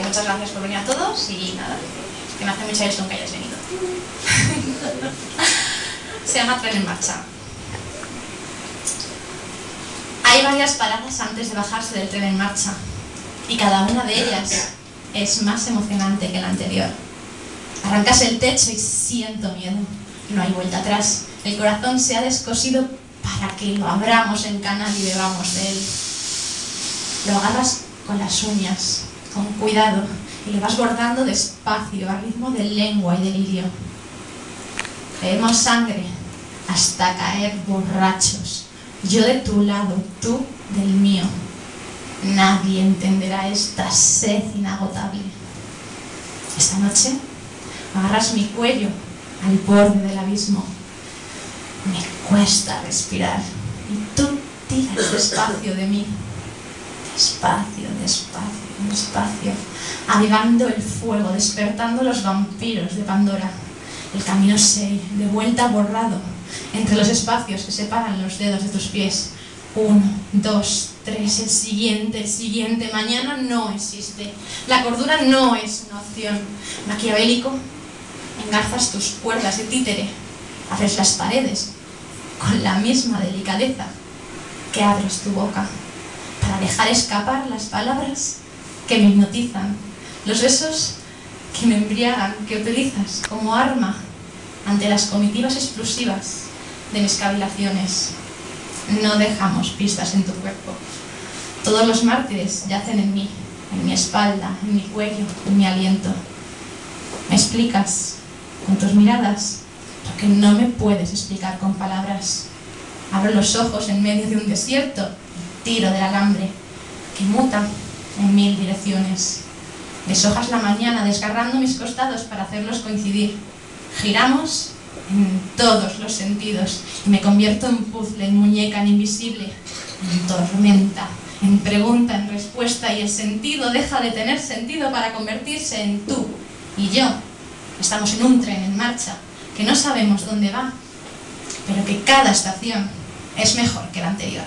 Muchas gracias por venir a todos y nada, que me hace mucha ilusión que hayáis venido. Se llama Tren en Marcha. Hay varias paradas antes de bajarse del tren en marcha y cada una de ellas es más emocionante que la anterior. Arrancas el techo y siento miedo. No hay vuelta atrás. El corazón se ha descosido para que lo abramos en canal y bebamos de él. Lo agarras con las uñas, con cuidado, y lo vas bordando despacio, a ritmo de lengua y delirio. Bebemos sangre hasta caer borrachos. Yo de tu lado, tú del mío. Nadie entenderá esta sed inagotable. Esta noche agarras mi cuello al borde del abismo. Me cuesta respirar y tú tiras despacio de mí. Despacio, despacio, despacio, avivando el fuego, despertando los vampiros de Pandora. El camino se de vuelta borrado entre los espacios que separan los dedos de tus pies. Uno, dos, tres, el siguiente, el siguiente. Mañana no existe. La cordura no es una opción. Maquiavélico, engarzas tus cuerdas de títere, haces las paredes con la misma delicadeza que abres tu boca para dejar escapar las palabras que me hipnotizan, los besos que me embriagan, que utilizas como arma ante las comitivas explosivas de mis cavilaciones. No dejamos pistas en tu cuerpo. Todos los mártires yacen en mí, en mi espalda, en mi cuello, en mi aliento. Me explicas con tus miradas lo que no me puedes explicar con palabras. Abro los ojos en medio de un desierto tiro del alambre que muta en mil direcciones. Deshojas la mañana desgarrando mis costados para hacerlos coincidir. Giramos en todos los sentidos y me convierto en puzzle, en muñeca, en invisible, en tormenta, en pregunta, en respuesta y el sentido deja de tener sentido para convertirse en tú y yo. Estamos en un tren en marcha que no sabemos dónde va, pero que cada estación es mejor que la anterior.